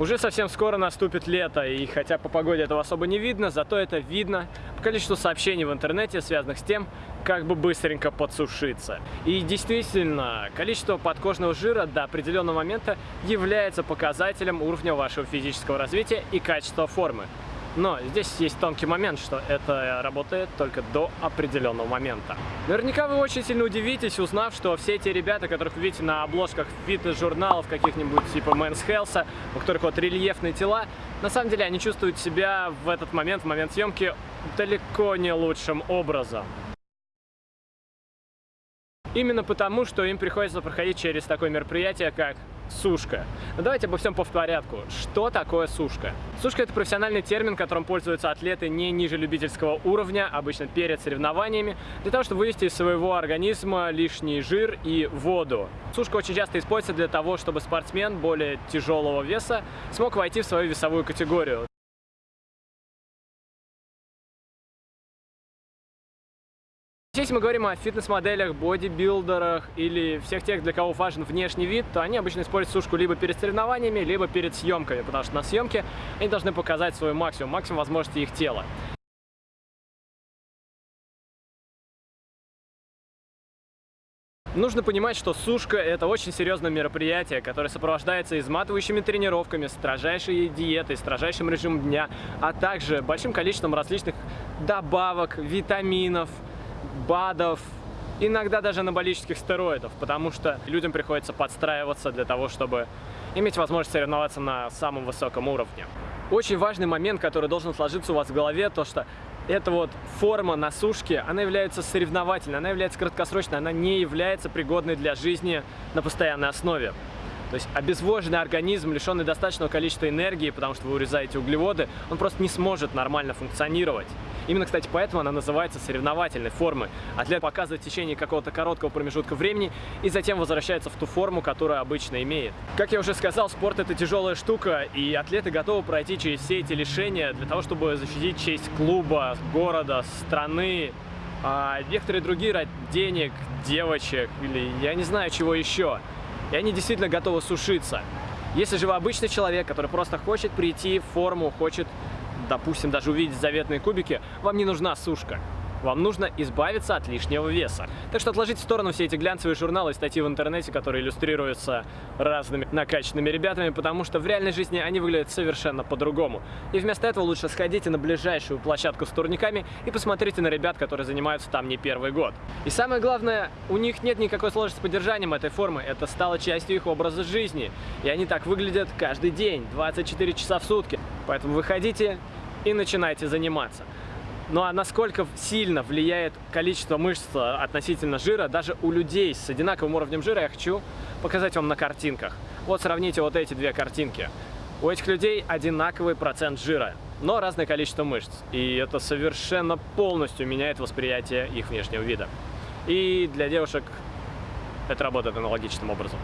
Уже совсем скоро наступит лето, и хотя по погоде этого особо не видно, зато это видно по количеству сообщений в интернете, связанных с тем, как бы быстренько подсушиться. И действительно, количество подкожного жира до определенного момента является показателем уровня вашего физического развития и качества формы. Но здесь есть тонкий момент, что это работает только до определенного момента. Наверняка вы очень сильно удивитесь, узнав, что все эти ребята, которых вы видите на обложках фитнес-журналов каких-нибудь типа Men's Health, у которых вот рельефные тела, на самом деле они чувствуют себя в этот момент, в момент съемки, далеко не лучшим образом. Именно потому, что им приходится проходить через такое мероприятие, как сушка. Но давайте обо всем по порядку. Что такое сушка? Сушка – это профессиональный термин, которым пользуются атлеты не ниже любительского уровня, обычно перед соревнованиями, для того, чтобы вывести из своего организма лишний жир и воду. Сушка очень часто используется для того, чтобы спортсмен более тяжелого веса смог войти в свою весовую категорию. Если мы говорим о фитнес-моделях, бодибилдерах или всех тех, для кого важен внешний вид, то они обычно используют сушку либо перед соревнованиями, либо перед съемками, потому что на съемке они должны показать свой максимум, максимум возможностей их тела. Нужно понимать, что сушка – это очень серьезное мероприятие, которое сопровождается изматывающими тренировками, строжайшей диетой, строжайшим режимом дня, а также большим количеством различных добавок, витаминов, БАДов, иногда даже анаболических стероидов, потому что людям приходится подстраиваться для того, чтобы иметь возможность соревноваться на самом высоком уровне. Очень важный момент, который должен сложиться у вас в голове, то что эта вот форма на сушке, она является соревновательной, она является краткосрочной, она не является пригодной для жизни на постоянной основе. То есть обезвоженный организм, лишенный достаточного количества энергии, потому что вы урезаете углеводы, он просто не сможет нормально функционировать. Именно, кстати, поэтому она называется соревновательной формой. Атлет показывает в течение какого-то короткого промежутка времени и затем возвращается в ту форму, которую обычно имеет. Как я уже сказал, спорт это тяжелая штука, и атлеты готовы пройти через все эти лишения для того, чтобы защитить честь клуба, города, страны, а некоторые другие ради денег, девочек или я не знаю чего еще. И они действительно готовы сушиться. Если же вы обычный человек, который просто хочет прийти в форму, хочет допустим, даже увидеть заветные кубики, вам не нужна сушка. Вам нужно избавиться от лишнего веса. Так что отложите в сторону все эти глянцевые журналы и статьи в интернете, которые иллюстрируются разными накачанными ребятами, потому что в реальной жизни они выглядят совершенно по-другому. И вместо этого лучше сходите на ближайшую площадку с турниками и посмотрите на ребят, которые занимаются там не первый год. И самое главное, у них нет никакой сложности с поддержанием этой формы. Это стало частью их образа жизни. И они так выглядят каждый день, 24 часа в сутки. Поэтому выходите и начинайте заниматься. Ну а насколько сильно влияет количество мышц относительно жира, даже у людей с одинаковым уровнем жира, я хочу показать вам на картинках. Вот сравните вот эти две картинки. У этих людей одинаковый процент жира, но разное количество мышц. И это совершенно полностью меняет восприятие их внешнего вида. И для девушек это работает аналогичным образом.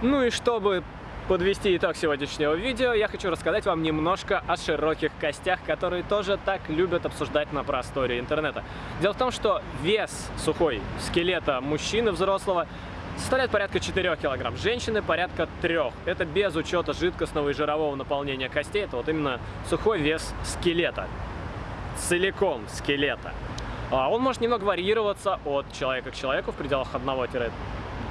Ну и чтобы подвести итог сегодняшнего видео, я хочу рассказать вам немножко о широких костях, которые тоже так любят обсуждать на просторе интернета. Дело в том, что вес сухой скелета мужчины взрослого составляет порядка 4 килограмм, женщины порядка 3. Это без учета жидкостного и жирового наполнения костей, это вот именно сухой вес скелета, целиком скелета. А он может немного варьироваться от человека к человеку в пределах 1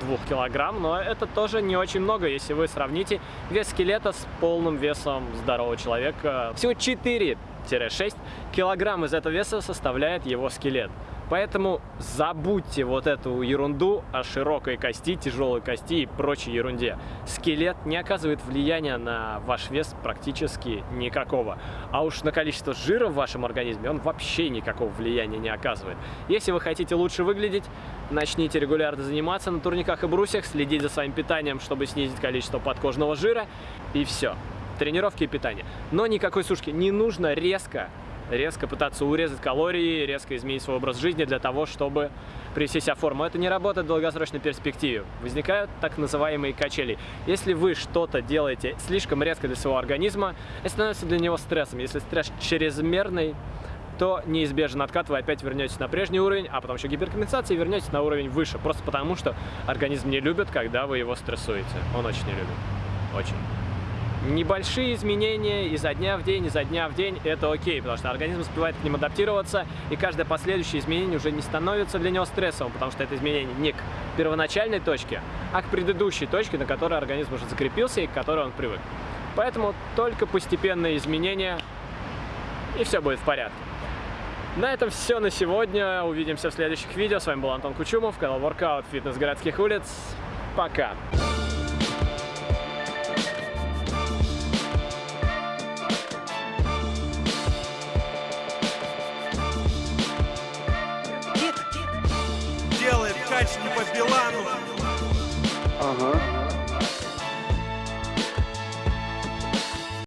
2 килограмм, но это тоже не очень много, если вы сравните вес скелета с полным весом здорового человека. Всего 4-6 килограмм из этого веса составляет его скелет. Поэтому забудьте вот эту ерунду о широкой кости, тяжелой кости и прочей ерунде. Скелет не оказывает влияния на ваш вес практически никакого. А уж на количество жира в вашем организме он вообще никакого влияния не оказывает. Если вы хотите лучше выглядеть, начните регулярно заниматься на турниках и брусьях, следить за своим питанием, чтобы снизить количество подкожного жира, и все. Тренировки и питание. Но никакой сушки. Не нужно резко резко пытаться урезать калории, резко изменить свой образ жизни для того, чтобы привести себя в форму. Это не работает в долгосрочной перспективе. Возникают так называемые качели. Если вы что-то делаете слишком резко для своего организма, это становится для него стрессом. Если стресс чрезмерный, то неизбежно откат вы опять вернетесь на прежний уровень, а потом еще гиперкомпенсация и вернетесь на уровень выше. Просто потому, что организм не любит, когда вы его стрессуете. Он очень не любит. Очень. Небольшие изменения изо дня в день, изо дня в день – это окей, потому что организм успевает к ним адаптироваться, и каждое последующее изменение уже не становится для него стрессовым, потому что это изменение не к первоначальной точке, а к предыдущей точке, на которой организм уже закрепился и к которой он привык. Поэтому только постепенные изменения, и все будет в порядке. На этом все на сегодня. Увидимся в следующих видео. С вами был Антон Кучумов, канал Workout Фитнес городских улиц. Пока! Делает качки по Билану. Ага.